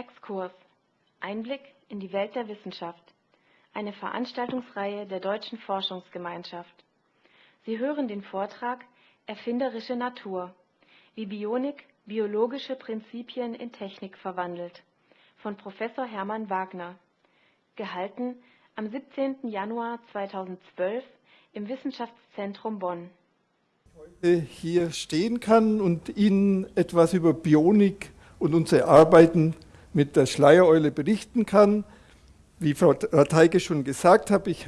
Exkurs Einblick in die Welt der Wissenschaft. Eine Veranstaltungsreihe der Deutschen Forschungsgemeinschaft. Sie hören den Vortrag Erfinderische Natur. Wie Bionik biologische Prinzipien in Technik verwandelt von Professor Hermann Wagner. Gehalten am 17. Januar 2012 im Wissenschaftszentrum Bonn. Heute hier stehen kann und Ihnen etwas über Bionik und unsere Arbeiten mit der Schleiereule berichten kann. Wie Frau Teige schon gesagt hat, ich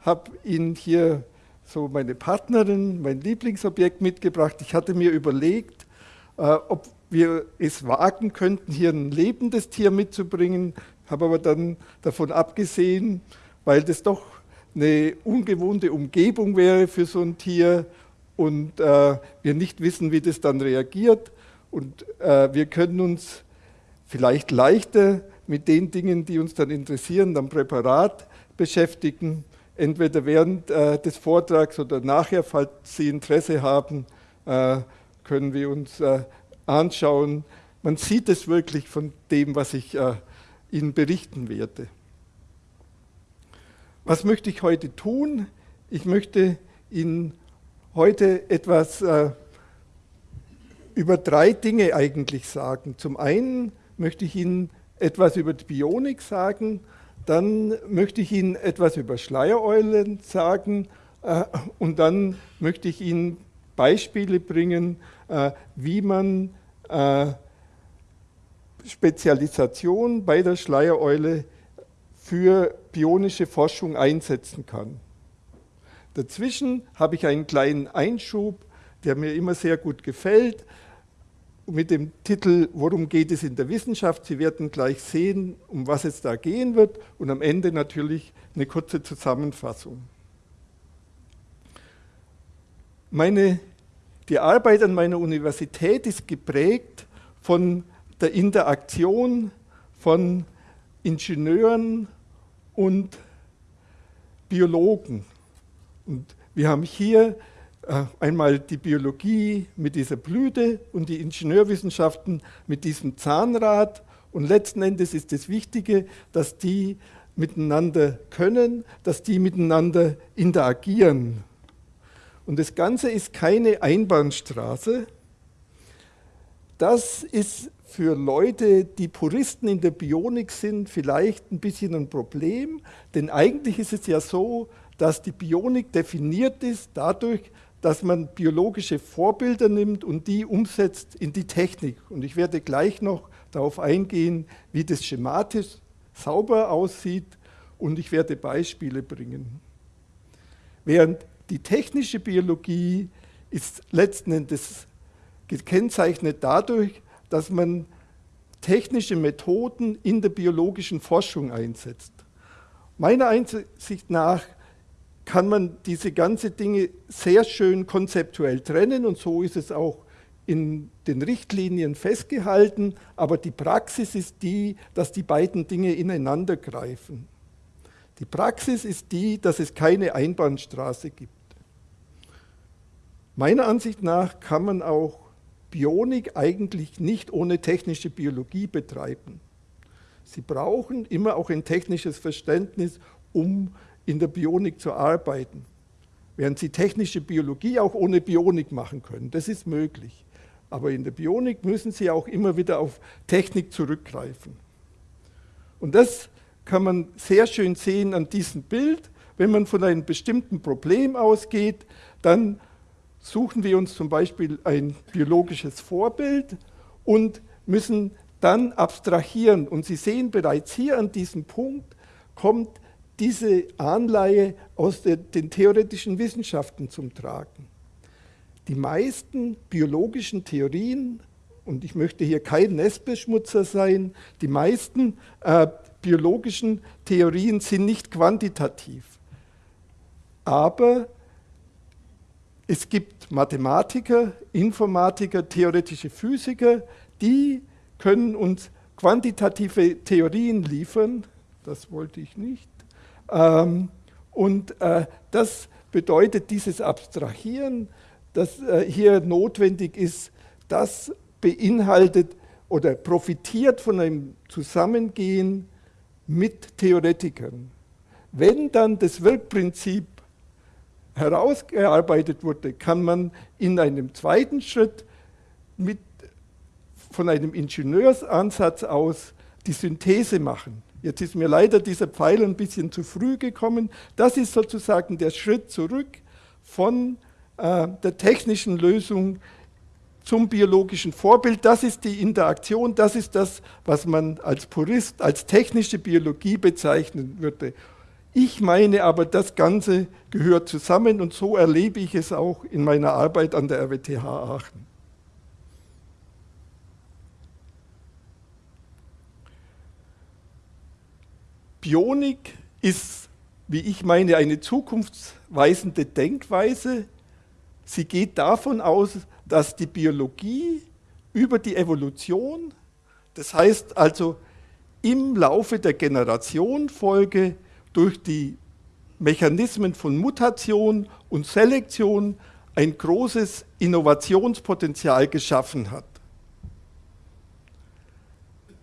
habe Ihnen hier so meine Partnerin, mein Lieblingsobjekt mitgebracht. Ich hatte mir überlegt, äh, ob wir es wagen könnten, hier ein lebendes Tier mitzubringen, habe aber dann davon abgesehen, weil das doch eine ungewohnte Umgebung wäre für so ein Tier und äh, wir nicht wissen, wie das dann reagiert. Und äh, wir können uns vielleicht leichter mit den Dingen, die uns dann interessieren, am Präparat beschäftigen, entweder während äh, des Vortrags oder nachher, falls Sie Interesse haben, äh, können wir uns äh, anschauen. Man sieht es wirklich von dem, was ich äh, Ihnen berichten werde. Was möchte ich heute tun? Ich möchte Ihnen heute etwas äh, über drei Dinge eigentlich sagen. Zum einen möchte ich Ihnen etwas über die Bionik sagen, dann möchte ich Ihnen etwas über Schleiereulen sagen äh, und dann möchte ich Ihnen Beispiele bringen, äh, wie man äh, Spezialisation bei der Schleiereule für bionische Forschung einsetzen kann. Dazwischen habe ich einen kleinen Einschub, der mir immer sehr gut gefällt, mit dem Titel Worum geht es in der Wissenschaft? Sie werden gleich sehen, um was es da gehen wird und am Ende natürlich eine kurze Zusammenfassung. Meine, die Arbeit an meiner Universität ist geprägt von der Interaktion von Ingenieuren und Biologen. Und wir haben hier einmal die Biologie mit dieser Blüte und die Ingenieurwissenschaften mit diesem Zahnrad. Und letzten Endes ist das Wichtige, dass die miteinander können, dass die miteinander interagieren. Und das Ganze ist keine Einbahnstraße. Das ist für Leute, die Puristen in der Bionik sind, vielleicht ein bisschen ein Problem, denn eigentlich ist es ja so, dass die Bionik definiert ist dadurch, dass man biologische Vorbilder nimmt und die umsetzt in die Technik. Und ich werde gleich noch darauf eingehen, wie das schematisch sauber aussieht und ich werde Beispiele bringen. Während die technische Biologie ist letzten Endes gekennzeichnet dadurch, dass man technische Methoden in der biologischen Forschung einsetzt. Meiner Einsicht nach kann man diese ganzen Dinge sehr schön konzeptuell trennen und so ist es auch in den Richtlinien festgehalten, aber die Praxis ist die, dass die beiden Dinge ineinander greifen. Die Praxis ist die, dass es keine Einbahnstraße gibt. Meiner Ansicht nach kann man auch Bionik eigentlich nicht ohne technische Biologie betreiben. Sie brauchen immer auch ein technisches Verständnis, um in der Bionik zu arbeiten. Während Sie technische Biologie auch ohne Bionik machen können. Das ist möglich. Aber in der Bionik müssen Sie auch immer wieder auf Technik zurückgreifen. Und das kann man sehr schön sehen an diesem Bild. Wenn man von einem bestimmten Problem ausgeht, dann suchen wir uns zum Beispiel ein biologisches Vorbild und müssen dann abstrahieren. Und Sie sehen bereits hier an diesem Punkt kommt diese Anleihe aus der, den theoretischen Wissenschaften zum Tragen. Die meisten biologischen Theorien, und ich möchte hier kein Nestbeschmutzer sein, die meisten äh, biologischen Theorien sind nicht quantitativ. Aber es gibt Mathematiker, Informatiker, theoretische Physiker, die können uns quantitative Theorien liefern. Das wollte ich nicht. Ähm, und äh, das bedeutet dieses Abstrahieren, das äh, hier notwendig ist, das beinhaltet oder profitiert von einem Zusammengehen mit Theoretikern. Wenn dann das Wirkprinzip herausgearbeitet wurde, kann man in einem zweiten Schritt mit, von einem Ingenieursansatz aus die Synthese machen. Jetzt ist mir leider dieser Pfeil ein bisschen zu früh gekommen. Das ist sozusagen der Schritt zurück von äh, der technischen Lösung zum biologischen Vorbild. Das ist die Interaktion, das ist das, was man als Purist, als technische Biologie bezeichnen würde. Ich meine aber, das Ganze gehört zusammen und so erlebe ich es auch in meiner Arbeit an der RWTH Aachen. Bionik ist, wie ich meine, eine zukunftsweisende Denkweise. Sie geht davon aus, dass die Biologie über die Evolution, das heißt also im Laufe der Generationenfolge durch die Mechanismen von Mutation und Selektion ein großes Innovationspotenzial geschaffen hat.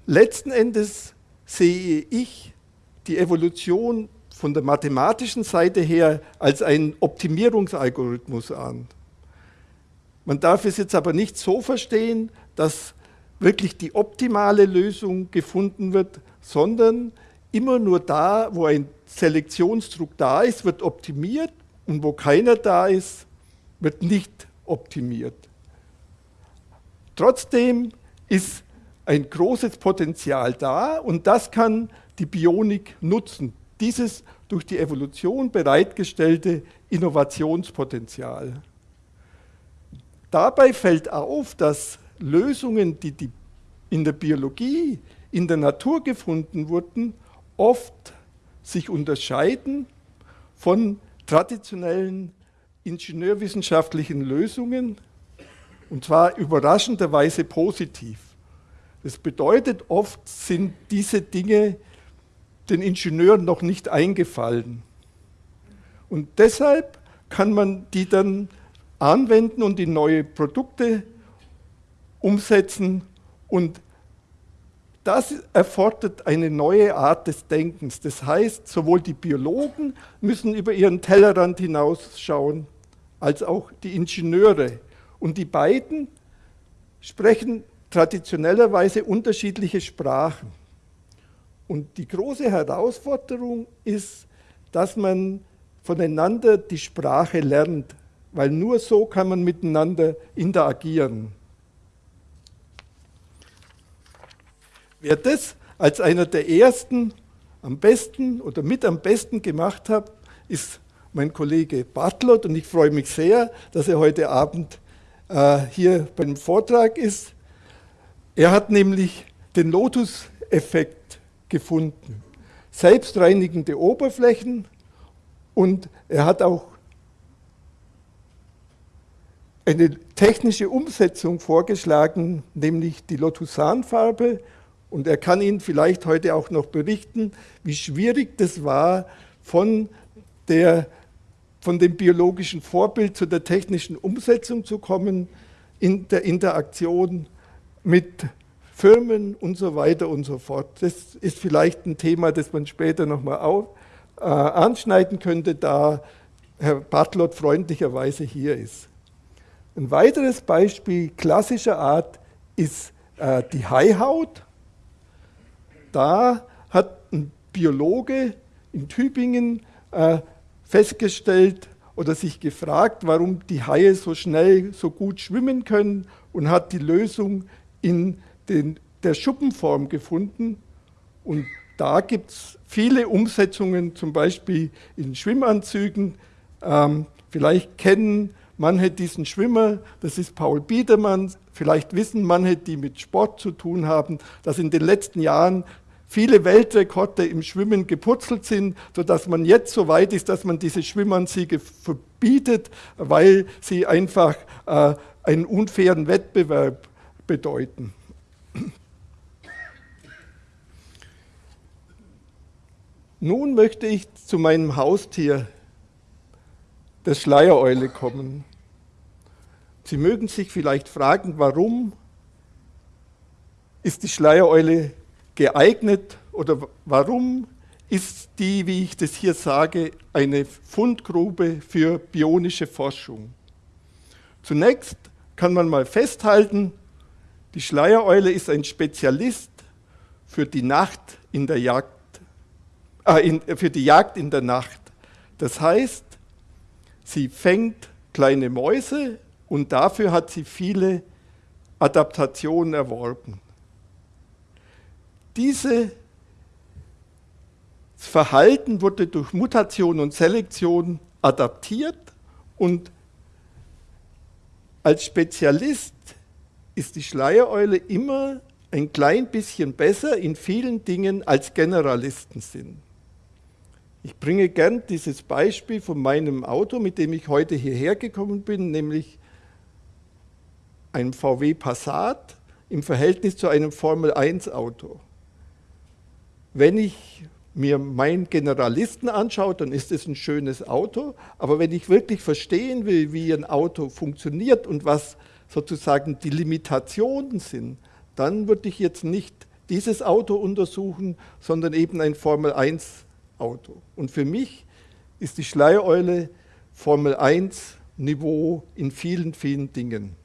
Letzten Endes sehe ich die Evolution von der mathematischen Seite her als einen Optimierungsalgorithmus an. Man darf es jetzt aber nicht so verstehen, dass wirklich die optimale Lösung gefunden wird, sondern immer nur da, wo ein Selektionsdruck da ist, wird optimiert und wo keiner da ist, wird nicht optimiert. Trotzdem ist ein großes Potenzial da und das kann die Bionik nutzen. Dieses durch die Evolution bereitgestellte Innovationspotenzial. Dabei fällt auf, dass Lösungen, die, die in der Biologie, in der Natur gefunden wurden, oft sich unterscheiden von traditionellen ingenieurwissenschaftlichen Lösungen, und zwar überraschenderweise positiv. Das bedeutet, oft sind diese Dinge den Ingenieuren noch nicht eingefallen. Und deshalb kann man die dann anwenden und in neue Produkte umsetzen und das erfordert eine neue Art des Denkens. Das heißt, sowohl die Biologen müssen über ihren Tellerrand hinausschauen, als auch die Ingenieure. Und die beiden sprechen traditionellerweise unterschiedliche Sprachen. Und die große Herausforderung ist, dass man voneinander die Sprache lernt, weil nur so kann man miteinander interagieren. Wer das als einer der ersten am besten oder mit am besten gemacht hat, ist mein Kollege Bartlott und ich freue mich sehr, dass er heute Abend äh, hier beim Vortrag ist. Er hat nämlich den Lotus-Effekt gefunden. Selbstreinigende Oberflächen und er hat auch eine technische Umsetzung vorgeschlagen, nämlich die Lotusanfarbe und er kann Ihnen vielleicht heute auch noch berichten, wie schwierig das war, von, der, von dem biologischen Vorbild zu der technischen Umsetzung zu kommen, in der Interaktion mit Firmen und so weiter und so fort. Das ist vielleicht ein Thema, das man später nochmal äh, anschneiden könnte, da Herr Bartlott freundlicherweise hier ist. Ein weiteres Beispiel klassischer Art ist äh, die Haihaut da hat ein Biologe in Tübingen äh, festgestellt oder sich gefragt, warum die Haie so schnell, so gut schwimmen können und hat die Lösung in den, der Schuppenform gefunden. Und da gibt es viele Umsetzungen, zum Beispiel in Schwimmanzügen. Ähm, vielleicht kennen manche diesen Schwimmer, das ist Paul Biedermann, vielleicht wissen manche, die mit Sport zu tun haben, dass in den letzten Jahren viele Weltrekorde im Schwimmen geputzelt sind, sodass man jetzt so weit ist, dass man diese Schwimmanzüge verbietet, weil sie einfach äh, einen unfairen Wettbewerb bedeuten. Nun möchte ich zu meinem Haustier, der Schleiereule, kommen. Sie mögen sich vielleicht fragen, warum ist die Schleiereule geeignet oder warum ist die, wie ich das hier sage, eine Fundgrube für bionische Forschung? Zunächst kann man mal festhalten, die Schleiereule ist ein Spezialist für die Nacht in der Jagd, äh, in, für die Jagd in der Nacht. Das heißt, sie fängt kleine Mäuse und dafür hat sie viele Adaptationen erworben. Dieses Verhalten wurde durch Mutation und Selektion adaptiert und als Spezialist ist die Schleiereule immer ein klein bisschen besser in vielen Dingen als Generalisten sind. Ich bringe gern dieses Beispiel von meinem Auto, mit dem ich heute hierher gekommen bin, nämlich einem VW Passat im Verhältnis zu einem Formel 1 Auto. Wenn ich mir meinen Generalisten anschaue, dann ist es ein schönes Auto, aber wenn ich wirklich verstehen will, wie ein Auto funktioniert und was sozusagen die Limitationen sind, dann würde ich jetzt nicht dieses Auto untersuchen, sondern eben ein Formel 1 Auto. Und für mich ist die Schleiereule Formel 1 Niveau in vielen, vielen Dingen.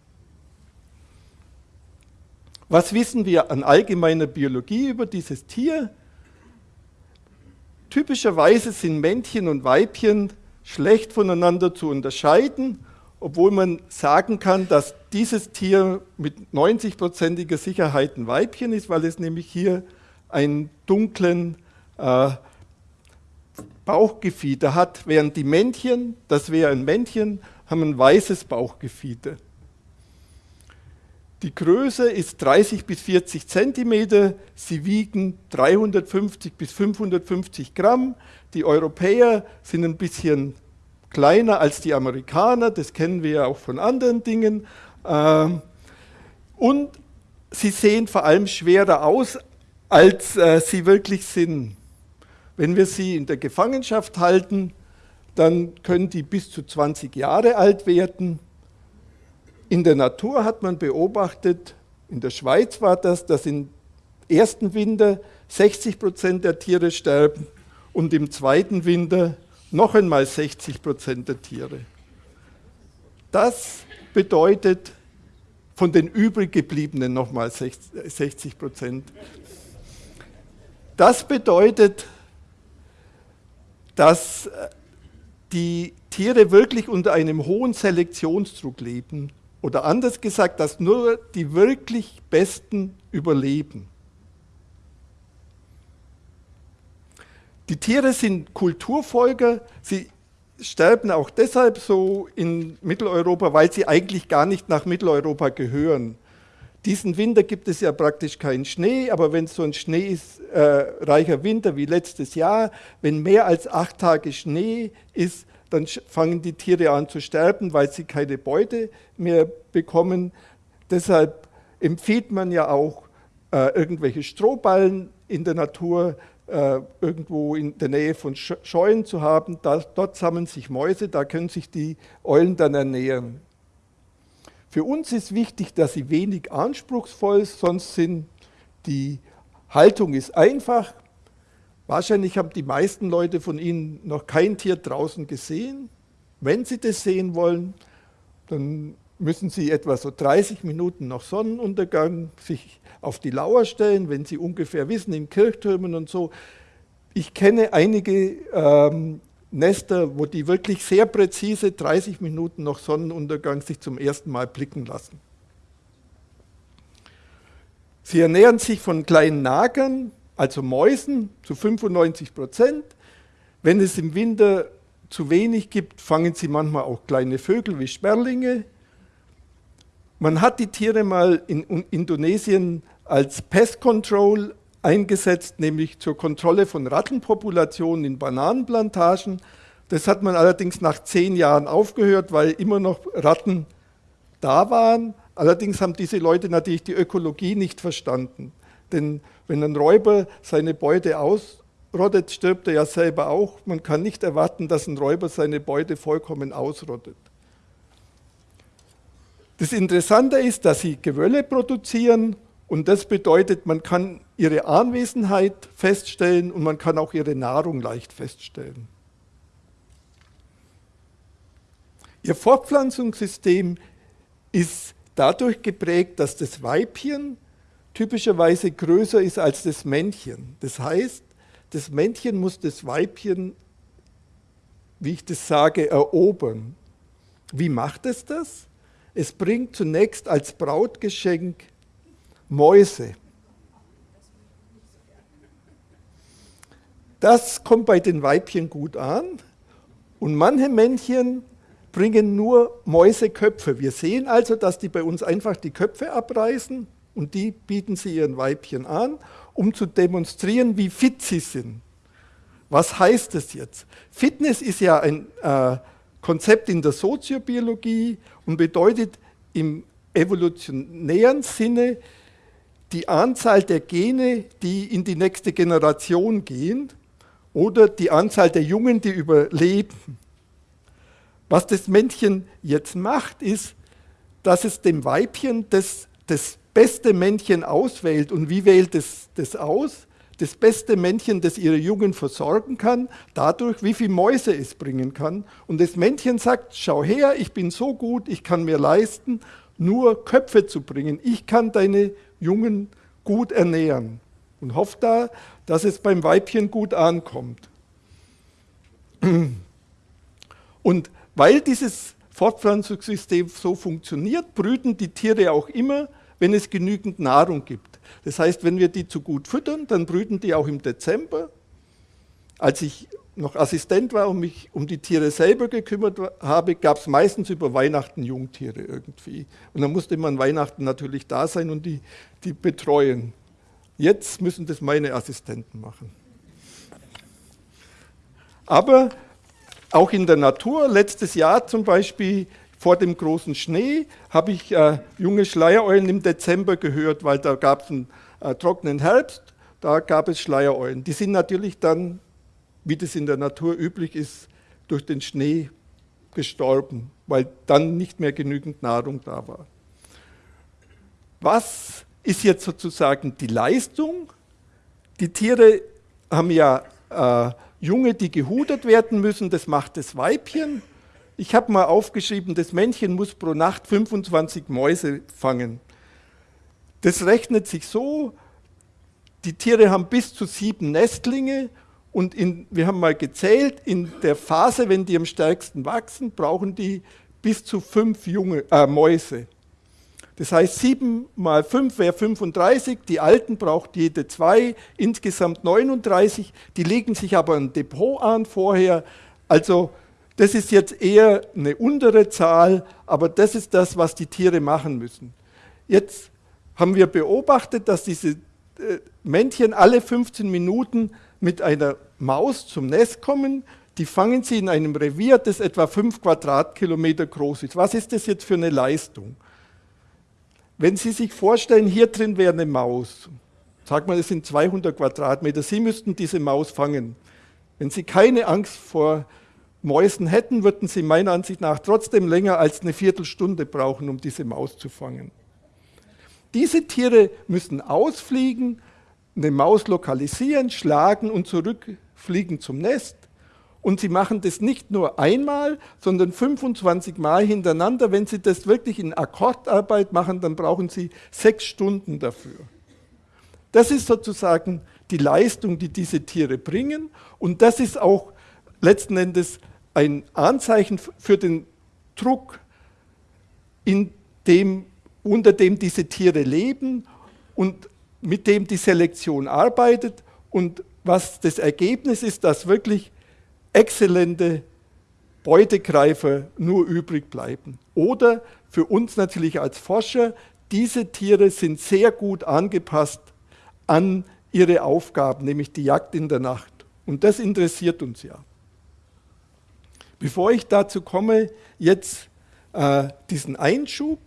Was wissen wir an allgemeiner Biologie über dieses Tier? Typischerweise sind Männchen und Weibchen schlecht voneinander zu unterscheiden, obwohl man sagen kann, dass dieses Tier mit 90-prozentiger Sicherheit ein Weibchen ist, weil es nämlich hier einen dunklen äh, Bauchgefieder hat, während die Männchen, das wäre ein Männchen, haben ein weißes Bauchgefieder. Die Größe ist 30 bis 40 Zentimeter, sie wiegen 350 bis 550 Gramm. Die Europäer sind ein bisschen kleiner als die Amerikaner, das kennen wir ja auch von anderen Dingen. Ähm, und sie sehen vor allem schwerer aus, als äh, sie wirklich sind. Wenn wir sie in der Gefangenschaft halten, dann können die bis zu 20 Jahre alt werden. In der Natur hat man beobachtet, in der Schweiz war das, dass im ersten Winter 60 Prozent der Tiere sterben und im zweiten Winter noch einmal 60 Prozent der Tiere. Das bedeutet von den übrig gebliebenen nochmal 60 Prozent. Das bedeutet, dass die Tiere wirklich unter einem hohen Selektionsdruck leben oder anders gesagt, dass nur die wirklich Besten überleben. Die Tiere sind Kulturfolger, sie sterben auch deshalb so in Mitteleuropa, weil sie eigentlich gar nicht nach Mitteleuropa gehören. Diesen Winter gibt es ja praktisch keinen Schnee, aber wenn so ein schneereicher äh, Winter wie letztes Jahr, wenn mehr als acht Tage Schnee ist, dann fangen die Tiere an zu sterben, weil sie keine Beute mehr bekommen. Deshalb empfiehlt man ja auch, äh, irgendwelche Strohballen in der Natur äh, irgendwo in der Nähe von Scheunen zu haben. Da, dort sammeln sich Mäuse, da können sich die Eulen dann ernähren. Für uns ist wichtig, dass sie wenig anspruchsvoll sind, sonst sind die Haltung ist einfach, Wahrscheinlich haben die meisten Leute von Ihnen noch kein Tier draußen gesehen. Wenn Sie das sehen wollen, dann müssen Sie etwa so 30 Minuten nach Sonnenuntergang sich auf die Lauer stellen, wenn Sie ungefähr wissen, in Kirchtürmen und so. Ich kenne einige ähm, Nester, wo die wirklich sehr präzise 30 Minuten nach Sonnenuntergang sich zum ersten Mal blicken lassen. Sie ernähren sich von kleinen Nagern, also Mäusen zu 95 Prozent. Wenn es im Winter zu wenig gibt, fangen sie manchmal auch kleine Vögel wie Sperlinge. Man hat die Tiere mal in Indonesien als Pest Control eingesetzt, nämlich zur Kontrolle von Rattenpopulationen in Bananenplantagen. Das hat man allerdings nach zehn Jahren aufgehört, weil immer noch Ratten da waren. Allerdings haben diese Leute natürlich die Ökologie nicht verstanden. Denn wenn ein Räuber seine Beute ausrottet, stirbt er ja selber auch. Man kann nicht erwarten, dass ein Räuber seine Beute vollkommen ausrottet. Das Interessante ist, dass sie Gewölle produzieren Und das bedeutet, man kann ihre Anwesenheit feststellen und man kann auch ihre Nahrung leicht feststellen. Ihr Fortpflanzungssystem ist dadurch geprägt, dass das Weibchen typischerweise größer ist als das Männchen. Das heißt, das Männchen muss das Weibchen, wie ich das sage, erobern. Wie macht es das? Es bringt zunächst als Brautgeschenk Mäuse. Das kommt bei den Weibchen gut an und manche Männchen bringen nur Mäuseköpfe. Wir sehen also, dass die bei uns einfach die Köpfe abreißen und die bieten sie ihren Weibchen an, um zu demonstrieren, wie fit sie sind. Was heißt das jetzt? Fitness ist ja ein äh, Konzept in der Soziobiologie und bedeutet im evolutionären Sinne die Anzahl der Gene, die in die nächste Generation gehen oder die Anzahl der Jungen, die überleben. Was das Männchen jetzt macht, ist, dass es dem Weibchen das, das beste Männchen auswählt. Und wie wählt es das aus? Das beste Männchen, das ihre Jungen versorgen kann, dadurch, wie viele Mäuse es bringen kann. Und das Männchen sagt, schau her, ich bin so gut, ich kann mir leisten, nur Köpfe zu bringen. Ich kann deine Jungen gut ernähren. Und hofft da, dass es beim Weibchen gut ankommt. Und weil dieses Fortpflanzungssystem so funktioniert, brüten die Tiere auch immer, wenn es genügend Nahrung gibt. Das heißt, wenn wir die zu gut füttern, dann brüten die auch im Dezember. Als ich noch Assistent war und mich um die Tiere selber gekümmert habe, gab es meistens über Weihnachten Jungtiere irgendwie. Und dann musste man Weihnachten natürlich da sein und die, die betreuen. Jetzt müssen das meine Assistenten machen. Aber auch in der Natur, letztes Jahr zum Beispiel vor dem großen Schnee, habe ich äh, junge Schleiereulen im Dezember gehört, weil da gab es einen äh, trockenen Herbst, da gab es Schleiereulen. Die sind natürlich dann, wie das in der Natur üblich ist, durch den Schnee gestorben, weil dann nicht mehr genügend Nahrung da war. Was ist jetzt sozusagen die Leistung? Die Tiere haben ja äh, Junge, die gehudert werden müssen, das macht das Weibchen. Ich habe mal aufgeschrieben, das Männchen muss pro Nacht 25 Mäuse fangen. Das rechnet sich so, die Tiere haben bis zu sieben Nestlinge und in, wir haben mal gezählt, in der Phase, wenn die am stärksten wachsen, brauchen die bis zu fünf junge, äh, Mäuse. Das heißt, 7 mal 5 wäre 35, die Alten braucht jede zwei, insgesamt 39, die legen sich aber ein Depot an vorher. Also das ist jetzt eher eine untere Zahl, aber das ist das, was die Tiere machen müssen. Jetzt haben wir beobachtet, dass diese äh, Männchen alle 15 Minuten mit einer Maus zum Nest kommen. Die fangen sie in einem Revier, das etwa 5 Quadratkilometer groß ist. Was ist das jetzt für eine Leistung? Wenn Sie sich vorstellen, hier drin wäre eine Maus, sag mal, es sind 200 Quadratmeter, Sie müssten diese Maus fangen. Wenn Sie keine Angst vor Mäusen hätten, würden Sie meiner Ansicht nach trotzdem länger als eine Viertelstunde brauchen, um diese Maus zu fangen. Diese Tiere müssen ausfliegen, eine Maus lokalisieren, schlagen und zurückfliegen zum Nest. Und sie machen das nicht nur einmal, sondern 25 Mal hintereinander. Wenn sie das wirklich in Akkordarbeit machen, dann brauchen sie sechs Stunden dafür. Das ist sozusagen die Leistung, die diese Tiere bringen. Und das ist auch letzten Endes ein Anzeichen für den Druck, dem, unter dem diese Tiere leben und mit dem die Selektion arbeitet und was das Ergebnis ist, dass wirklich exzellente Beutegreifer nur übrig bleiben. Oder für uns natürlich als Forscher, diese Tiere sind sehr gut angepasst an ihre Aufgaben, nämlich die Jagd in der Nacht. Und das interessiert uns ja. Bevor ich dazu komme, jetzt äh, diesen Einschub.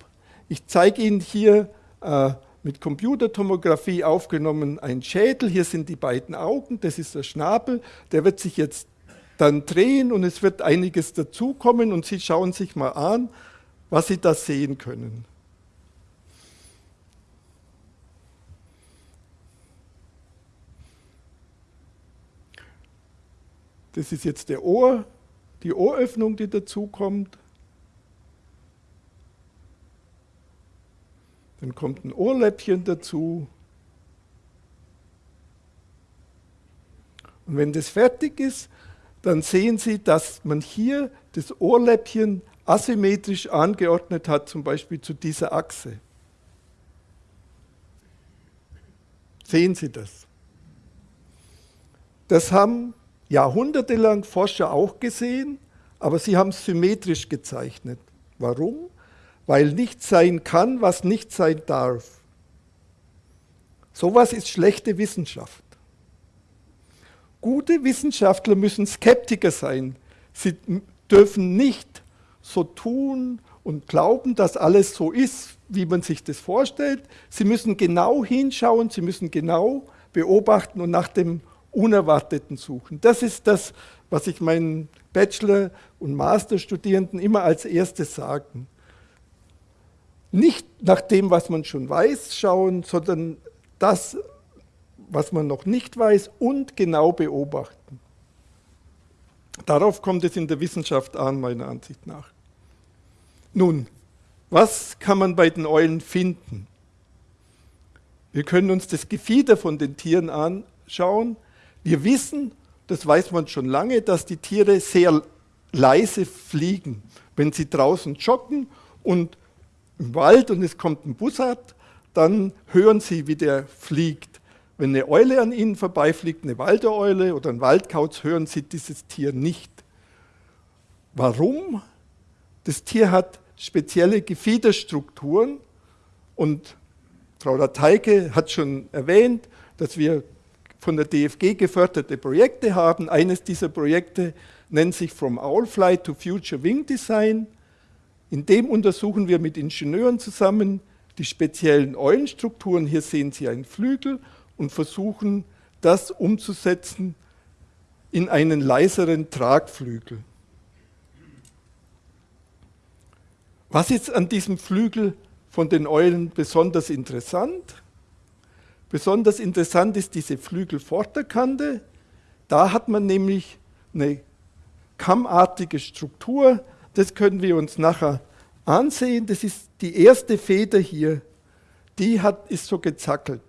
Ich zeige Ihnen hier äh, mit Computertomographie aufgenommen, ein Schädel. Hier sind die beiden Augen, das ist der Schnabel. Der wird sich jetzt dann drehen und es wird einiges dazukommen und Sie schauen sich mal an, was Sie da sehen können. Das ist jetzt der Ohr, die Ohröffnung, die dazukommt. Dann kommt ein Ohrläppchen dazu. Und wenn das fertig ist, dann sehen Sie, dass man hier das Ohrläppchen asymmetrisch angeordnet hat, zum Beispiel zu dieser Achse. Sehen Sie das? Das haben jahrhundertelang Forscher auch gesehen, aber sie haben es symmetrisch gezeichnet. Warum? Weil nichts sein kann, was nicht sein darf. Sowas ist schlechte Wissenschaft. Gute Wissenschaftler müssen Skeptiker sein. Sie dürfen nicht so tun und glauben, dass alles so ist, wie man sich das vorstellt. Sie müssen genau hinschauen, sie müssen genau beobachten und nach dem Unerwarteten suchen. Das ist das, was ich meinen Bachelor- und Masterstudierenden immer als erstes sagen. Nicht nach dem, was man schon weiß, schauen, sondern das, was man noch nicht weiß und genau beobachten. Darauf kommt es in der Wissenschaft an, meiner Ansicht nach. Nun, was kann man bei den Eulen finden? Wir können uns das Gefieder von den Tieren anschauen. Wir wissen, das weiß man schon lange, dass die Tiere sehr leise fliegen. Wenn sie draußen joggen und im Wald und es kommt ein Bussard, dann hören sie, wie der fliegt. Wenn eine Eule an ihnen vorbeifliegt, eine Waldereule oder ein Waldkauz, hören sie dieses Tier nicht. Warum? Das Tier hat spezielle Gefiederstrukturen und Frau Lateike hat schon erwähnt, dass wir von der DFG geförderte Projekte haben. Eines dieser Projekte nennt sich From Owlfly to Future Wing Design. In dem untersuchen wir mit Ingenieuren zusammen die speziellen Eulenstrukturen. Hier sehen Sie einen Flügel und versuchen, das umzusetzen in einen leiseren Tragflügel. Was ist an diesem Flügel von den Eulen besonders interessant? Besonders interessant ist diese Flügelvorderkante. Da hat man nämlich eine kammartige Struktur. Das können wir uns nachher ansehen. Das ist die erste Feder hier. Die hat, ist so gezackelt.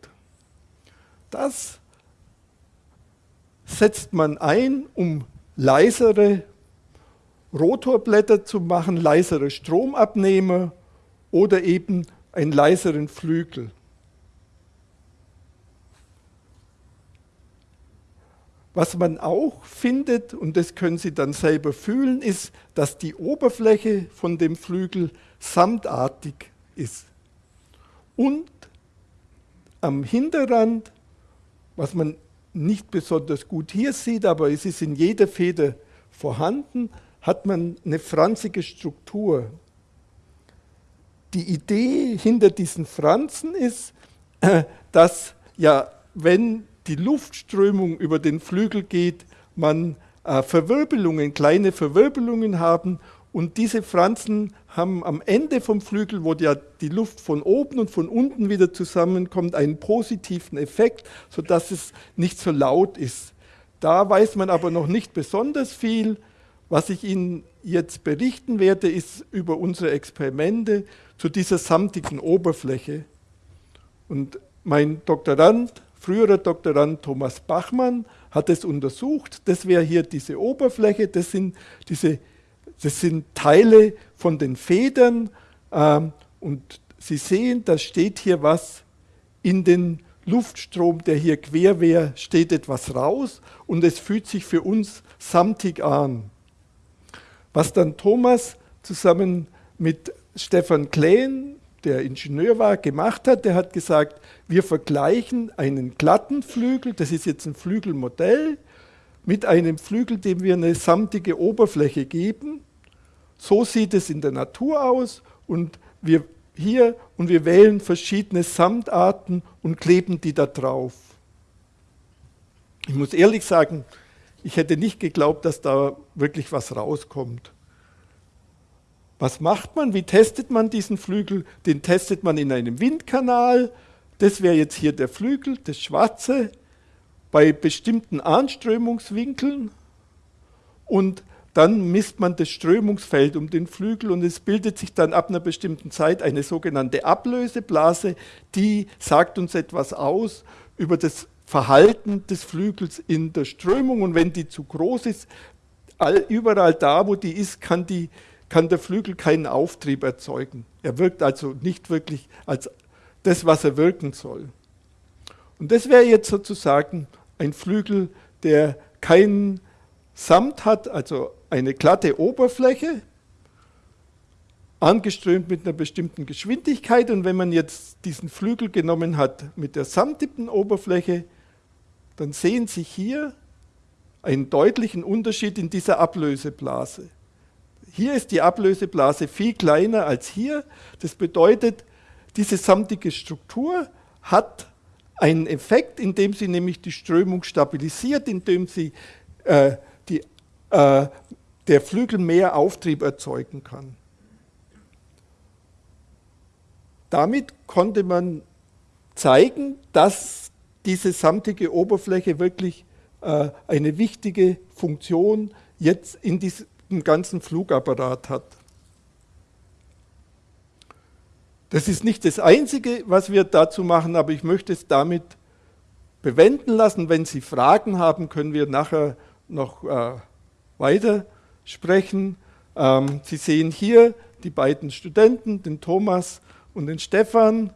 Das setzt man ein, um leisere Rotorblätter zu machen, leisere Stromabnehmer oder eben einen leiseren Flügel. Was man auch findet, und das können Sie dann selber fühlen, ist, dass die Oberfläche von dem Flügel samtartig ist. Und am Hinterrand was man nicht besonders gut hier sieht, aber es ist in jeder Feder vorhanden, hat man eine franzige Struktur. Die Idee hinter diesen Franzen ist, dass ja, wenn die Luftströmung über den Flügel geht, man äh, Verwirbelungen, kleine Verwirbelungen haben und diese Franzen haben am Ende vom Flügel, wo ja die Luft von oben und von unten wieder zusammenkommt, einen positiven Effekt, sodass es nicht so laut ist. Da weiß man aber noch nicht besonders viel. Was ich Ihnen jetzt berichten werde, ist über unsere Experimente zu dieser samtigen Oberfläche. Und mein Doktorand, früherer Doktorand Thomas Bachmann, hat es untersucht. Das wäre hier diese Oberfläche, das sind diese das sind Teile von den Federn ähm, und Sie sehen, da steht hier was in den Luftstrom, der hier quer wäre, steht etwas raus und es fühlt sich für uns samtig an. Was dann Thomas zusammen mit Stefan Kleen, der Ingenieur war, gemacht hat, der hat gesagt, wir vergleichen einen glatten Flügel, das ist jetzt ein Flügelmodell, mit einem Flügel, dem wir eine samtige Oberfläche geben so sieht es in der Natur aus und wir hier und wir wählen verschiedene Samtarten und kleben die da drauf. Ich muss ehrlich sagen, ich hätte nicht geglaubt, dass da wirklich was rauskommt. Was macht man? Wie testet man diesen Flügel? Den testet man in einem Windkanal. Das wäre jetzt hier der Flügel, das schwarze, bei bestimmten Anströmungswinkeln. und dann misst man das Strömungsfeld um den Flügel und es bildet sich dann ab einer bestimmten Zeit eine sogenannte Ablöseblase, die sagt uns etwas aus über das Verhalten des Flügels in der Strömung und wenn die zu groß ist, überall da, wo die ist, kann, die, kann der Flügel keinen Auftrieb erzeugen. Er wirkt also nicht wirklich als das, was er wirken soll. Und das wäre jetzt sozusagen ein Flügel, der keinen Samt hat, also eine glatte Oberfläche, angeströmt mit einer bestimmten Geschwindigkeit. Und wenn man jetzt diesen Flügel genommen hat mit der samtigen Oberfläche, dann sehen Sie hier einen deutlichen Unterschied in dieser Ablöseblase. Hier ist die Ablöseblase viel kleiner als hier. Das bedeutet, diese samtige Struktur hat einen Effekt, indem sie nämlich die Strömung stabilisiert, indem sie äh, die, äh, der Flügel mehr Auftrieb erzeugen kann. Damit konnte man zeigen, dass diese samtige Oberfläche wirklich äh, eine wichtige Funktion jetzt in diesem ganzen Flugapparat hat. Das ist nicht das Einzige, was wir dazu machen, aber ich möchte es damit bewenden lassen. Wenn Sie Fragen haben, können wir nachher noch äh, weiter sprechen. Ähm, Sie sehen hier die beiden Studenten, den Thomas und den Stefan.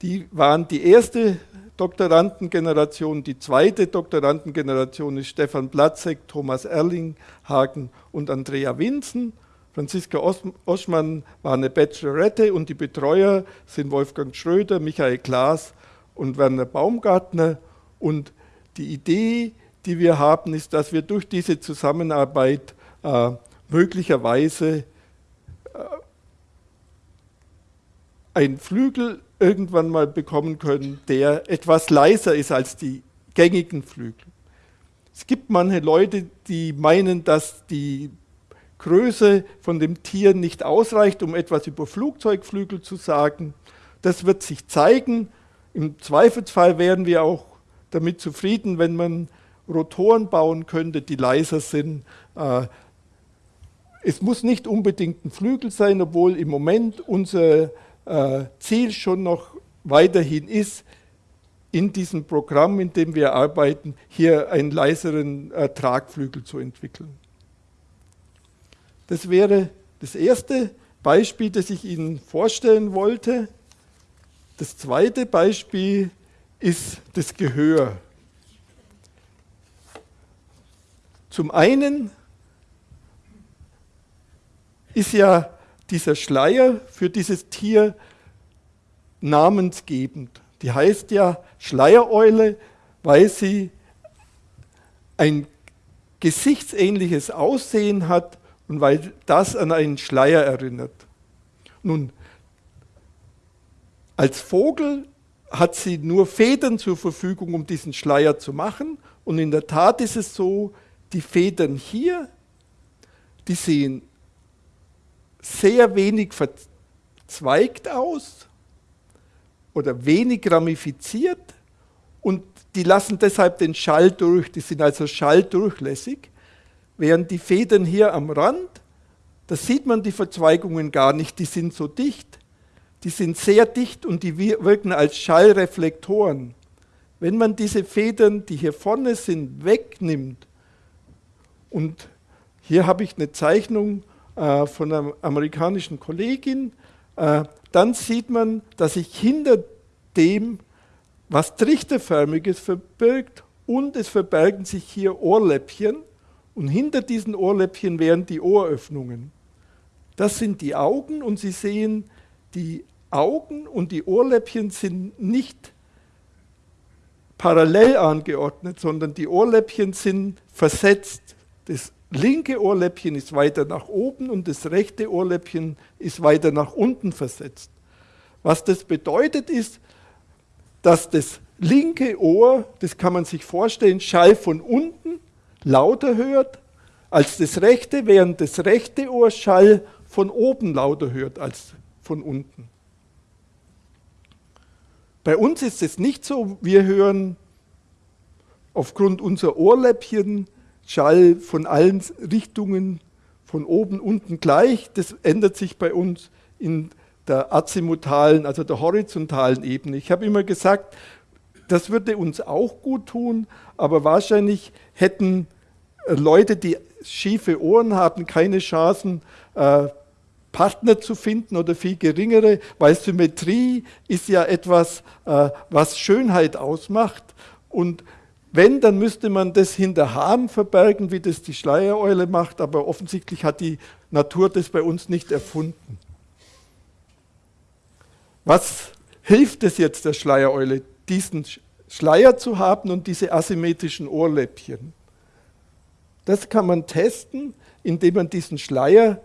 Die waren die erste Doktorandengeneration. Die zweite Doktorandengeneration ist Stefan Platzek, Thomas Erlinghagen und Andrea Winzen. Franziska Oschmann war eine Bachelorette und die Betreuer sind Wolfgang Schröder, Michael Klaas und Werner Baumgartner. Und die Idee, die wir haben, ist, dass wir durch diese Zusammenarbeit äh, möglicherweise äh, einen Flügel irgendwann mal bekommen können, der etwas leiser ist als die gängigen Flügel. Es gibt manche Leute, die meinen, dass die Größe von dem Tier nicht ausreicht, um etwas über Flugzeugflügel zu sagen. Das wird sich zeigen. Im Zweifelsfall wären wir auch damit zufrieden, wenn man Rotoren bauen könnte, die leiser sind. Äh, es muss nicht unbedingt ein Flügel sein, obwohl im Moment unser äh, Ziel schon noch weiterhin ist, in diesem Programm, in dem wir arbeiten, hier einen leiseren äh, Tragflügel zu entwickeln. Das wäre das erste Beispiel, das ich Ihnen vorstellen wollte. Das zweite Beispiel ist das Gehör. Zum einen ist ja dieser Schleier für dieses Tier namensgebend. Die heißt ja Schleiereule, weil sie ein gesichtsähnliches Aussehen hat und weil das an einen Schleier erinnert. Nun, als Vogel hat sie nur Federn zur Verfügung, um diesen Schleier zu machen. Und in der Tat ist es so, die Federn hier, die sehen sehr wenig verzweigt aus oder wenig ramifiziert und die lassen deshalb den Schall durch, die sind also schalldurchlässig während die Federn hier am Rand, da sieht man die Verzweigungen gar nicht, die sind so dicht, die sind sehr dicht und die wirken als Schallreflektoren. Wenn man diese Federn, die hier vorne sind, wegnimmt, und hier habe ich eine Zeichnung äh, von einer amerikanischen Kollegin, äh, dann sieht man, dass sich hinter dem was Trichterförmiges verbirgt und es verbergen sich hier Ohrläppchen und hinter diesen Ohrläppchen wären die Ohröffnungen. Das sind die Augen und Sie sehen, die Augen und die Ohrläppchen sind nicht parallel angeordnet, sondern die Ohrläppchen sind versetzt. Das linke Ohrläppchen ist weiter nach oben und das rechte Ohrläppchen ist weiter nach unten versetzt. Was das bedeutet ist, dass das linke Ohr, das kann man sich vorstellen, Schall von unten lauter hört als das rechte, während das rechte Ohr Schall von oben lauter hört als von unten. Bei uns ist es nicht so, wir hören aufgrund unserer Ohrläppchen Schall von allen Richtungen, von oben, unten gleich. Das ändert sich bei uns in der azimutalen, also der horizontalen Ebene. Ich habe immer gesagt, das würde uns auch gut tun, aber wahrscheinlich hätten äh, Leute, die schiefe Ohren haben, keine Chancen, äh, Partner zu finden oder viel geringere, weil Symmetrie ist ja etwas, äh, was Schönheit ausmacht. Und wenn, dann müsste man das hinter Haaren verbergen, wie das die Schleiereule macht, aber offensichtlich hat die Natur das bei uns nicht erfunden. Was hilft es jetzt der Schleiereule, diesen Schleier zu haben und diese asymmetrischen Ohrläppchen? Das kann man testen, indem man diesen Schleier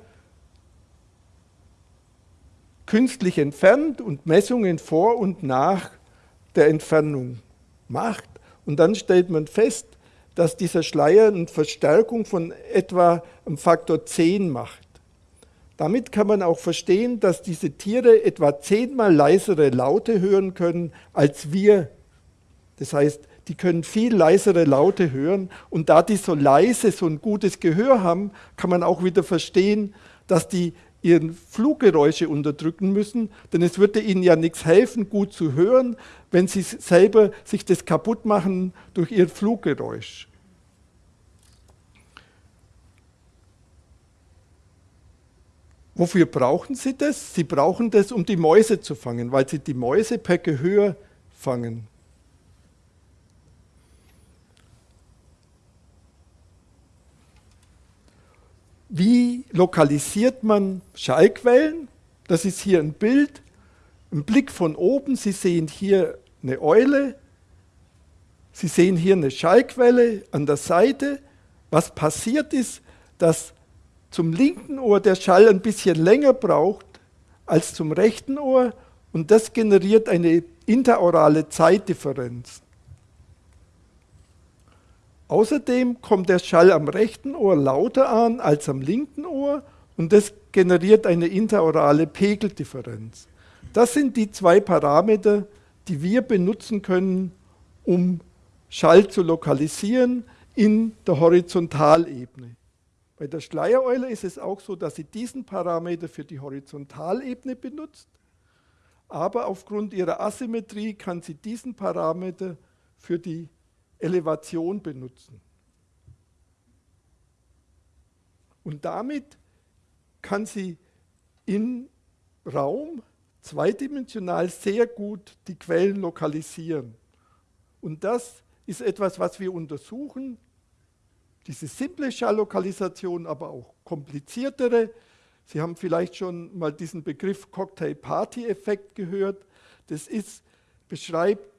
künstlich entfernt und Messungen vor und nach der Entfernung macht. Und dann stellt man fest, dass dieser Schleier eine Verstärkung von etwa einem Faktor 10 macht. Damit kann man auch verstehen, dass diese Tiere etwa zehnmal leisere Laute hören können als wir. Das heißt, die können viel leisere Laute hören und da die so leise so ein gutes Gehör haben, kann man auch wieder verstehen, dass die ihren Fluggeräusche unterdrücken müssen, denn es würde ihnen ja nichts helfen, gut zu hören, wenn sie selber sich das kaputt machen durch ihr Fluggeräusch. Wofür brauchen sie das? Sie brauchen das, um die Mäuse zu fangen, weil sie die Mäuse per Gehör fangen. Wie lokalisiert man Schallquellen? Das ist hier ein Bild, ein Blick von oben. Sie sehen hier eine Eule, Sie sehen hier eine Schallquelle an der Seite. Was passiert ist, dass zum linken Ohr der Schall ein bisschen länger braucht als zum rechten Ohr und das generiert eine interaurale Zeitdifferenz. Außerdem kommt der Schall am rechten Ohr lauter an als am linken Ohr und das generiert eine interaurale Pegeldifferenz. Das sind die zwei Parameter, die wir benutzen können, um Schall zu lokalisieren in der Horizontalebene. Bei der Schleiereule ist es auch so, dass sie diesen Parameter für die Horizontalebene benutzt, aber aufgrund ihrer Asymmetrie kann sie diesen Parameter für die Elevation benutzen. Und damit kann sie im Raum zweidimensional sehr gut die Quellen lokalisieren. Und das ist etwas, was wir untersuchen diese simple Schalllokalisation, aber auch kompliziertere. Sie haben vielleicht schon mal diesen Begriff Cocktail-Party-Effekt gehört. Das ist, beschreibt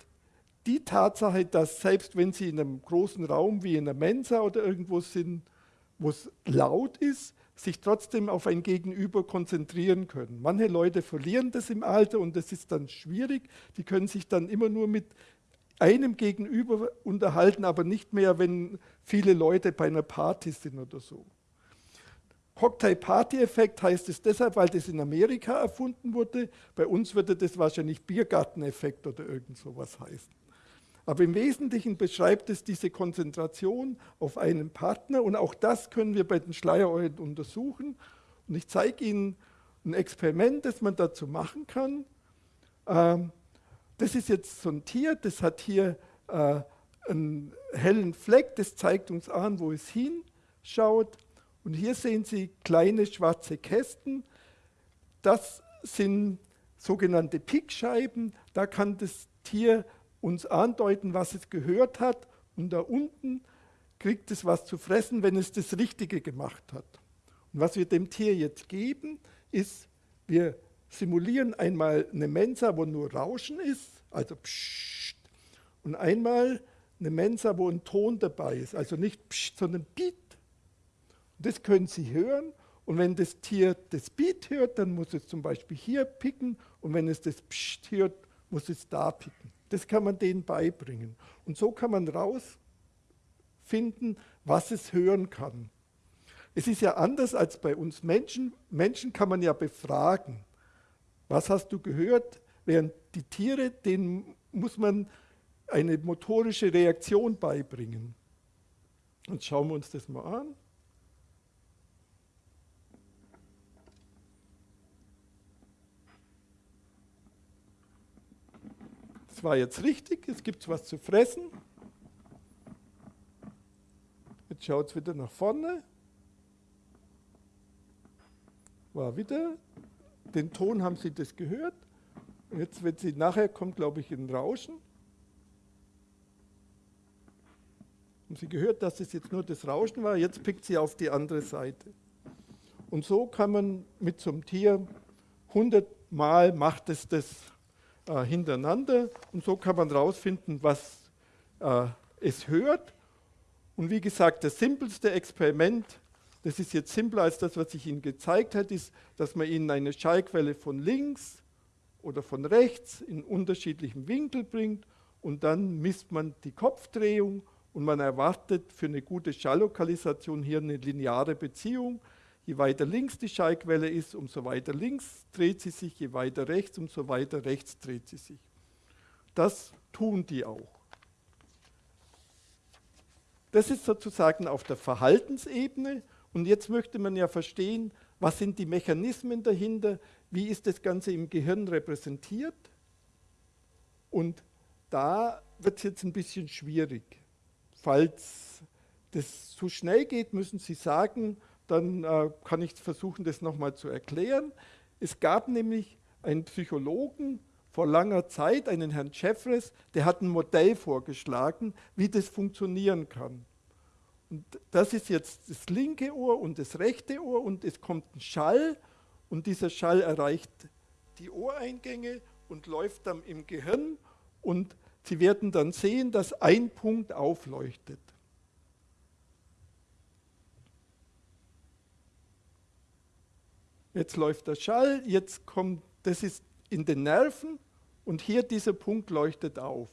die Tatsache, dass selbst wenn Sie in einem großen Raum wie in einer Mensa oder irgendwo sind, wo es laut ist, sich trotzdem auf ein Gegenüber konzentrieren können. Manche Leute verlieren das im Alter und das ist dann schwierig. Die können sich dann immer nur mit einem Gegenüber unterhalten, aber nicht mehr, wenn viele Leute bei einer Party sind oder so. Cocktail-Party-Effekt heißt es deshalb, weil das in Amerika erfunden wurde. Bei uns würde das wahrscheinlich Biergarteneffekt oder irgend sowas heißen. Aber im Wesentlichen beschreibt es diese Konzentration auf einen Partner und auch das können wir bei den Schleiereulen untersuchen. Und ich zeige Ihnen ein Experiment, das man dazu machen kann. Ähm, das ist jetzt so ein Tier, das hat hier äh, einen hellen Fleck, das zeigt uns an, wo es hinschaut. Und hier sehen Sie kleine schwarze Kästen. Das sind sogenannte Pickscheiben. Da kann das Tier uns andeuten, was es gehört hat. Und da unten kriegt es was zu fressen, wenn es das Richtige gemacht hat. Und was wir dem Tier jetzt geben, ist, wir simulieren einmal eine Mensa, wo nur Rauschen ist, also Psst, und einmal eine Mensa, wo ein Ton dabei ist, also nicht Psst, sondern Beat. Das können Sie hören und wenn das Tier das Beat hört, dann muss es zum Beispiel hier picken und wenn es das Psst hört, muss es da picken. Das kann man denen beibringen. Und so kann man rausfinden, was es hören kann. Es ist ja anders als bei uns Menschen. Menschen kann man ja befragen. Was hast du gehört? Während die Tiere, denen muss man eine motorische Reaktion beibringen. Jetzt schauen wir uns das mal an. War jetzt richtig, es gibt was zu fressen. Jetzt schaut es wieder nach vorne. War wieder. Den Ton haben Sie das gehört. Jetzt, wenn Sie nachher kommt, glaube ich, ein Rauschen. Haben Sie gehört, dass es jetzt nur das Rauschen war? Jetzt pickt sie auf die andere Seite. Und so kann man mit so einem Tier 100 Mal macht es das äh, hintereinander und so kann man rausfinden, was äh, es hört. Und wie gesagt, das simpelste Experiment, das ist jetzt simpler als das, was ich Ihnen gezeigt habe, ist, dass man Ihnen eine Schallquelle von links oder von rechts in unterschiedlichem Winkel bringt und dann misst man die Kopfdrehung und man erwartet für eine gute Schalllokalisation hier eine lineare Beziehung. Je weiter links die Schallquelle ist, umso weiter links dreht sie sich, je weiter rechts, umso weiter rechts dreht sie sich. Das tun die auch. Das ist sozusagen auf der Verhaltensebene. Und jetzt möchte man ja verstehen, was sind die Mechanismen dahinter, wie ist das Ganze im Gehirn repräsentiert. Und da wird es jetzt ein bisschen schwierig. Falls das zu schnell geht, müssen Sie sagen, dann äh, kann ich versuchen, das nochmal zu erklären. Es gab nämlich einen Psychologen vor langer Zeit, einen Herrn Jeffres, der hat ein Modell vorgeschlagen, wie das funktionieren kann. Und das ist jetzt das linke Ohr und das rechte Ohr und es kommt ein Schall und dieser Schall erreicht die Ohreingänge und läuft dann im Gehirn und Sie werden dann sehen, dass ein Punkt aufleuchtet. Jetzt läuft der Schall, jetzt kommt, das ist in den Nerven und hier dieser Punkt leuchtet auf.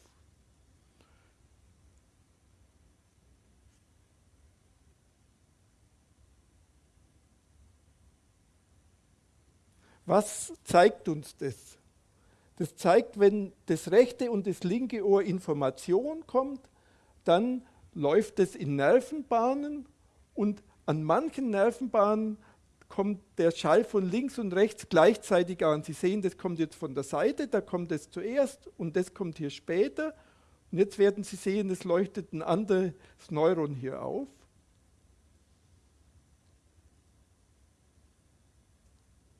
Was zeigt uns das? Das zeigt, wenn das rechte und das linke Ohr Information kommt, dann läuft es in Nervenbahnen und an manchen Nervenbahnen kommt der Schall von links und rechts gleichzeitig an. Sie sehen, das kommt jetzt von der Seite, da kommt es zuerst und das kommt hier später. Und jetzt werden Sie sehen, es leuchtet ein anderes Neuron hier auf.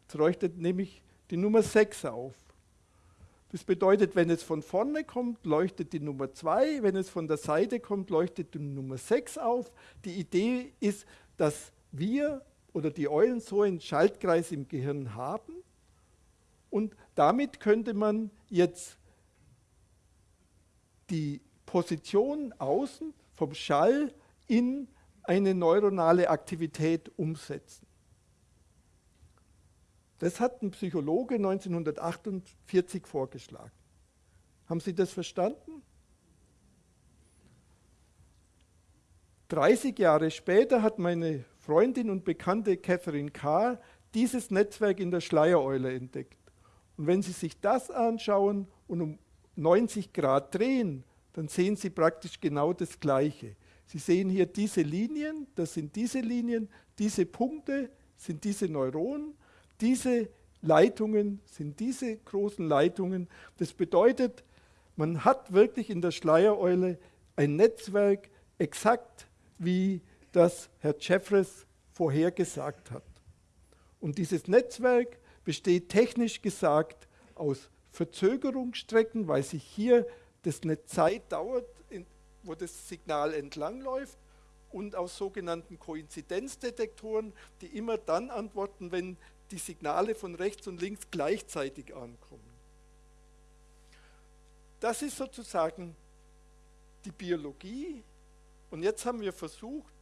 Es leuchtet nämlich die Nummer 6 auf. Das bedeutet, wenn es von vorne kommt, leuchtet die Nummer 2, wenn es von der Seite kommt, leuchtet die Nummer 6 auf. Die Idee ist, dass wir oder die Eulen so einen Schaltkreis im Gehirn haben und damit könnte man jetzt die Position außen vom Schall in eine neuronale Aktivität umsetzen. Das hat ein Psychologe 1948 vorgeschlagen. Haben Sie das verstanden? 30 Jahre später hat meine Freundin und Bekannte Catherine Carr dieses Netzwerk in der Schleiereule entdeckt. Und wenn Sie sich das anschauen und um 90 Grad drehen, dann sehen Sie praktisch genau das Gleiche. Sie sehen hier diese Linien, das sind diese Linien, diese Punkte sind diese Neuronen diese Leitungen sind diese großen Leitungen. Das bedeutet, man hat wirklich in der Schleiereule ein Netzwerk, exakt wie das Herr Jeffres vorhergesagt hat. Und dieses Netzwerk besteht technisch gesagt aus Verzögerungsstrecken, weil sich hier das eine Zeit dauert, wo das Signal entlangläuft, und aus sogenannten Koinzidenzdetektoren, die immer dann antworten, wenn die Signale von rechts und links gleichzeitig ankommen. Das ist sozusagen die Biologie. Und jetzt haben wir versucht,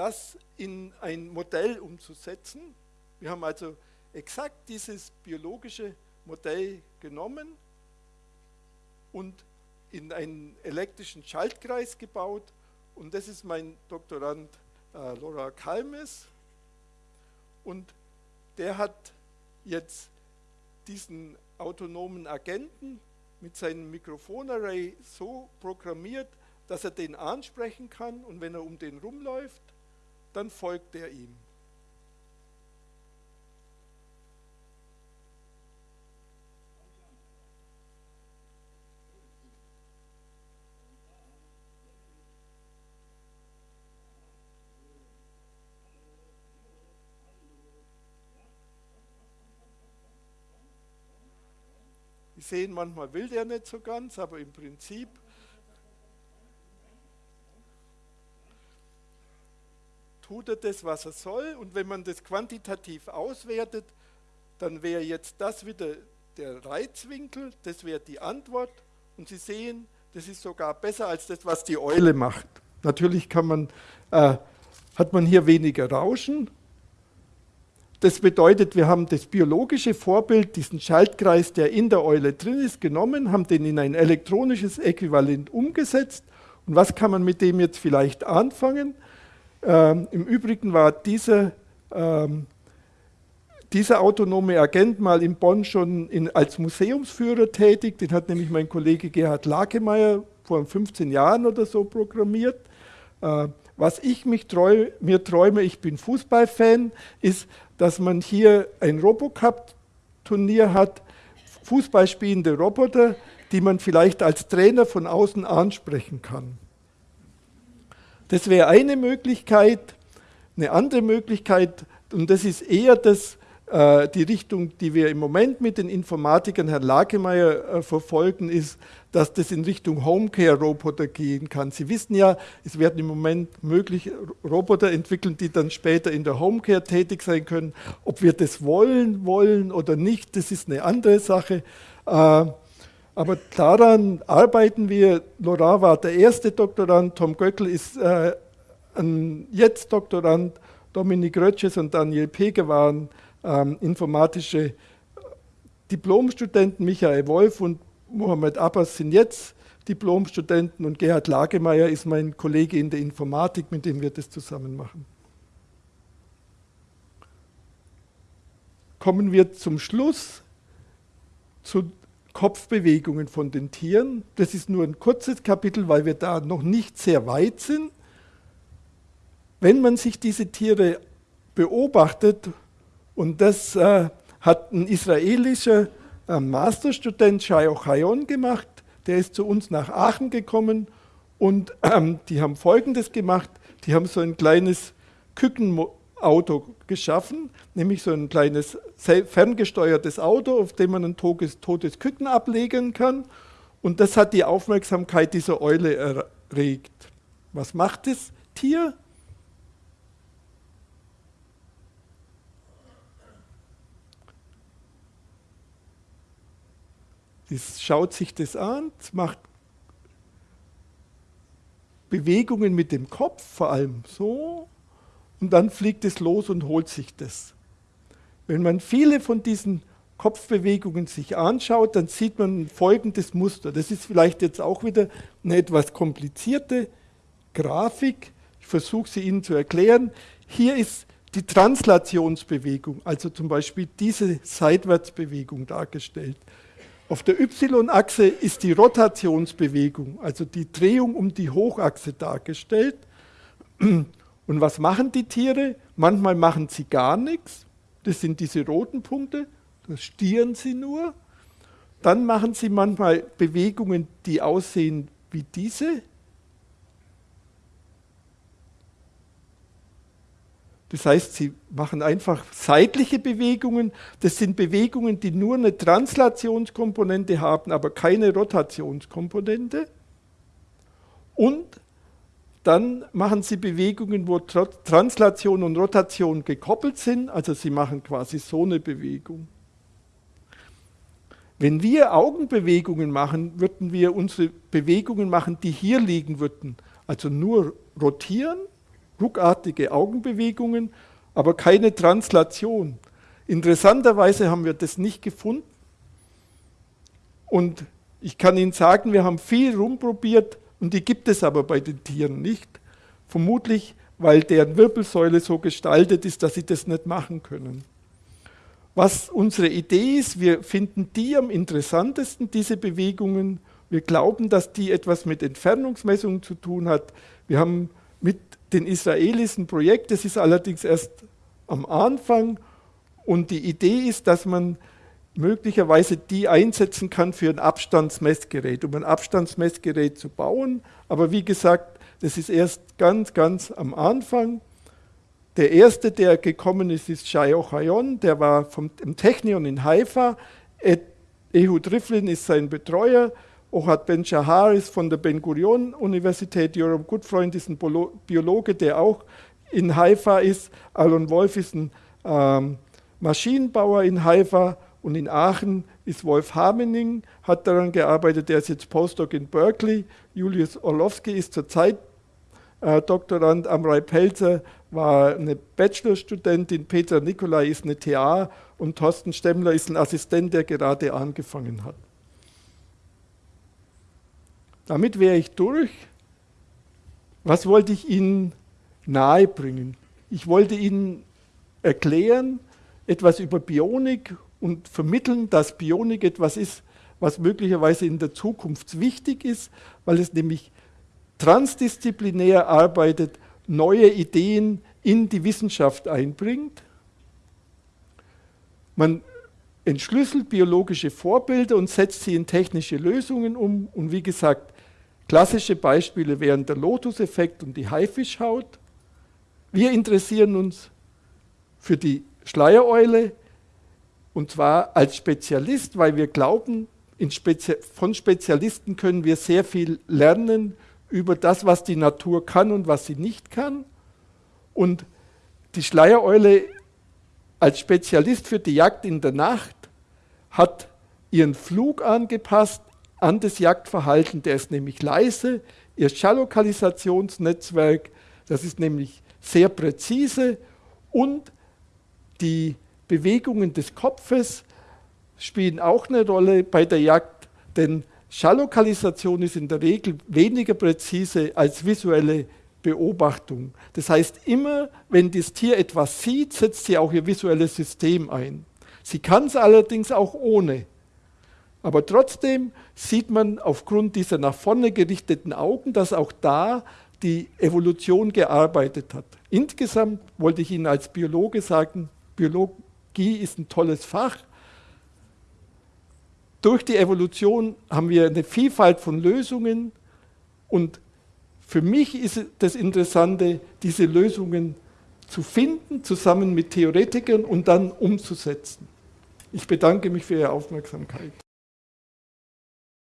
das in ein Modell umzusetzen. Wir haben also exakt dieses biologische Modell genommen und in einen elektrischen Schaltkreis gebaut. Und das ist mein Doktorand äh, Laura Kalmes. Und der hat jetzt diesen autonomen Agenten mit seinem Mikrofonarray so programmiert, dass er den ansprechen kann und wenn er um den rumläuft, dann folgt er ihm. Sie sehen, manchmal will der nicht so ganz, aber im Prinzip tut er das, was er soll. Und wenn man das quantitativ auswertet, dann wäre jetzt das wieder der Reizwinkel, das wäre die Antwort. Und Sie sehen, das ist sogar besser als das, was die Eule macht. Natürlich kann man, äh, hat man hier weniger Rauschen. Das bedeutet, wir haben das biologische Vorbild, diesen Schaltkreis, der in der Eule drin ist, genommen, haben den in ein elektronisches Äquivalent umgesetzt. Und was kann man mit dem jetzt vielleicht anfangen? Ähm, Im Übrigen war dieser, ähm, dieser autonome Agent mal in Bonn schon in, als Museumsführer tätig. Den hat nämlich mein Kollege Gerhard Lakemeyer vor 15 Jahren oder so programmiert. Äh, was ich treu, mir träume, ich bin Fußballfan, ist, dass man hier ein Robocup-Turnier hat, Fußballspielende Roboter, die man vielleicht als Trainer von außen ansprechen kann. Das wäre eine Möglichkeit. Eine andere Möglichkeit, und das ist eher das, äh, die Richtung, die wir im Moment mit den Informatikern, Herrn Lagemeyer, äh, verfolgen, ist, dass das in Richtung Homecare-Roboter gehen kann. Sie wissen ja, es werden im Moment möglich Roboter entwickeln, die dann später in der Homecare tätig sein können. Ob wir das wollen, wollen oder nicht, das ist eine andere Sache. Äh, aber daran arbeiten wir. Laurent war der erste Doktorand, Tom Göckel ist äh, ein jetzt Doktorand, Dominik Rötches und Daniel Pege waren ähm, informatische Diplomstudenten, Michael Wolf und Mohamed Abbas sind jetzt Diplomstudenten und Gerhard Lagemeyer ist mein Kollege in der Informatik, mit dem wir das zusammen machen. Kommen wir zum Schluss zu Kopfbewegungen von den Tieren. Das ist nur ein kurzes Kapitel, weil wir da noch nicht sehr weit sind. Wenn man sich diese Tiere beobachtet, und das äh, hat ein israelischer äh, Masterstudent Shai Ochayon gemacht, der ist zu uns nach Aachen gekommen und ähm, die haben Folgendes gemacht, die haben so ein kleines Küken Auto geschaffen, nämlich so ein kleines ferngesteuertes Auto, auf dem man ein totes, totes Küken ablegen kann. Und das hat die Aufmerksamkeit dieser Eule erregt. Was macht das Tier? Es schaut sich das an, macht Bewegungen mit dem Kopf, vor allem so, und dann fliegt es los und holt sich das. Wenn man viele von diesen Kopfbewegungen sich anschaut, dann sieht man folgendes Muster. Das ist vielleicht jetzt auch wieder eine etwas komplizierte Grafik. Ich versuche sie Ihnen zu erklären. Hier ist die Translationsbewegung, also zum Beispiel diese Seitwärtsbewegung dargestellt. Auf der Y-Achse ist die Rotationsbewegung, also die Drehung um die Hochachse dargestellt. Und was machen die Tiere? Manchmal machen sie gar nichts. Das sind diese roten Punkte. Da stieren sie nur. Dann machen sie manchmal Bewegungen, die aussehen wie diese. Das heißt, sie machen einfach seitliche Bewegungen. Das sind Bewegungen, die nur eine Translationskomponente haben, aber keine Rotationskomponente. Und dann machen Sie Bewegungen, wo Translation und Rotation gekoppelt sind, also Sie machen quasi so eine Bewegung. Wenn wir Augenbewegungen machen, würden wir unsere Bewegungen machen, die hier liegen würden. Also nur rotieren, ruckartige Augenbewegungen, aber keine Translation. Interessanterweise haben wir das nicht gefunden. Und ich kann Ihnen sagen, wir haben viel rumprobiert, und die gibt es aber bei den Tieren nicht. Vermutlich, weil deren Wirbelsäule so gestaltet ist, dass sie das nicht machen können. Was unsere Idee ist, wir finden die am interessantesten, diese Bewegungen, Wir glauben, dass die etwas mit Entfernungsmessungen zu tun hat. Wir haben mit den Israelis ein Projekt, das ist allerdings erst am Anfang. Und die Idee ist, dass man möglicherweise die einsetzen kann für ein Abstandsmessgerät, um ein Abstandsmessgerät zu bauen. Aber wie gesagt, das ist erst ganz, ganz am Anfang. Der erste, der gekommen ist, ist Shai Ochayon, der war vom Technion in Haifa. Ehud Riflin ist sein Betreuer. Ohad Ben Shahar ist von der Ben Gurion Universität. Joram Gutfreund ist ein Biologe, der auch in Haifa ist. Alon Wolf ist ein ähm, Maschinenbauer in Haifa. Und in Aachen ist Wolf Hamening, hat daran gearbeitet, der ist jetzt Postdoc in Berkeley. Julius Orlowski ist zurzeit äh, Doktorand. Amrei Pelzer war eine Bachelorstudentin, Petra Nikolai ist eine TA und Thorsten Stemmler ist ein Assistent, der gerade angefangen hat. Damit wäre ich durch. Was wollte ich Ihnen nahebringen? Ich wollte Ihnen erklären, etwas über Bionik und vermitteln, dass Bionik etwas ist, was möglicherweise in der Zukunft wichtig ist, weil es nämlich transdisziplinär arbeitet, neue Ideen in die Wissenschaft einbringt. Man entschlüsselt biologische Vorbilder und setzt sie in technische Lösungen um. Und wie gesagt, klassische Beispiele wären der Lotus-Effekt und die Haifischhaut. Wir interessieren uns für die Schleiereule und zwar als Spezialist, weil wir glauben, Spezi von Spezialisten können wir sehr viel lernen über das, was die Natur kann und was sie nicht kann. Und die Schleiereule als Spezialist für die Jagd in der Nacht hat ihren Flug angepasst an das Jagdverhalten, der ist nämlich leise. Ihr Schallokalisationsnetzwerk, das ist nämlich sehr präzise und die Bewegungen des Kopfes spielen auch eine Rolle bei der Jagd, denn Schalllokalisation ist in der Regel weniger präzise als visuelle Beobachtung. Das heißt, immer wenn das Tier etwas sieht, setzt sie auch ihr visuelles System ein. Sie kann es allerdings auch ohne. Aber trotzdem sieht man aufgrund dieser nach vorne gerichteten Augen, dass auch da die Evolution gearbeitet hat. Insgesamt wollte ich Ihnen als Biologe sagen, Biologie ist ein tolles Fach, durch die Evolution haben wir eine Vielfalt von Lösungen und für mich ist das Interessante, diese Lösungen zu finden, zusammen mit Theoretikern und dann umzusetzen. Ich bedanke mich für Ihre Aufmerksamkeit.